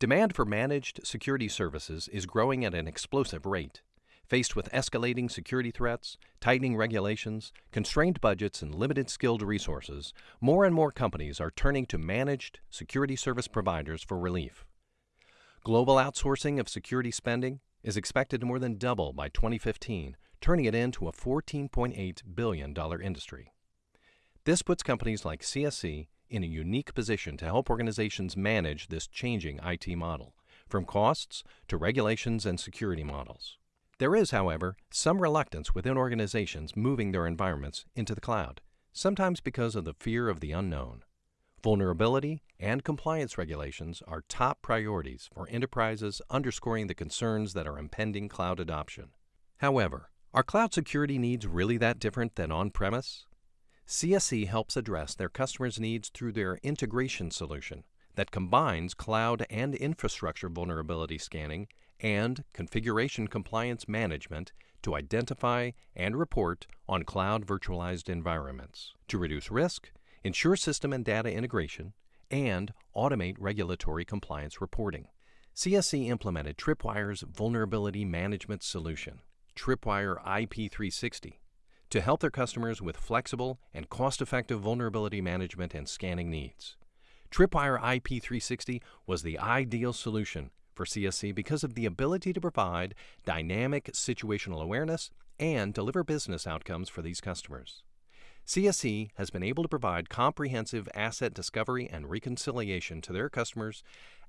Demand for managed security services is growing at an explosive rate. Faced with escalating security threats, tightening regulations, constrained budgets, and limited skilled resources, more and more companies are turning to managed security service providers for relief. Global outsourcing of security spending is expected to more than double by 2015, turning it into a $14.8 billion industry. This puts companies like CSC in a unique position to help organizations manage this changing IT model, from costs to regulations and security models. There is, however, some reluctance within organizations moving their environments into the cloud, sometimes because of the fear of the unknown. Vulnerability and compliance regulations are top priorities for enterprises, underscoring the concerns that are impending cloud adoption. However, are cloud security needs really that different than on CSC helps address their customers' needs through their integration solution that combines cloud and infrastructure vulnerability scanning and configuration compliance management to identify and report on cloud virtualized environments to reduce risk ensure system and data integration, and automate regulatory compliance reporting. CSC implemented Tripwire's vulnerability management solution, Tripwire IP360, to help their customers with flexible and cost-effective vulnerability management and scanning needs. Tripwire IP360 was the ideal solution for CSC because of the ability to provide dynamic situational awareness and deliver business outcomes for these customers. CSC has been able to provide comprehensive asset discovery and reconciliation to their customers,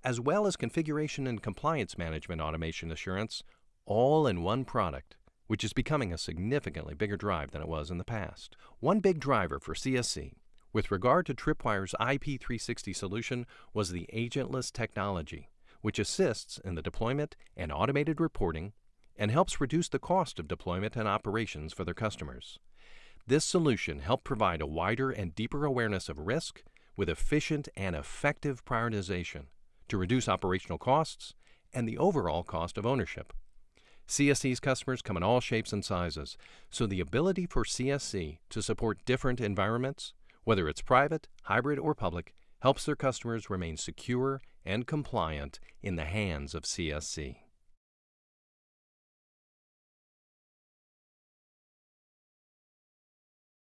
as well as configuration and compliance management automation assurance, all in one product, which is becoming a significantly bigger drive than it was in the past. One big driver for CSC with regard to Tripwire's IP360 solution was the agentless technology, which assists in the deployment and automated reporting and helps reduce the cost of deployment and operations for their customers. This solution helped provide a wider and deeper awareness of risk with efficient and effective prioritization to reduce operational costs and the overall cost of ownership. CSC's customers come in all shapes and sizes, so the ability for CSC to support different environments, whether it's private, hybrid, or public, helps their customers remain secure and compliant in the hands of CSC.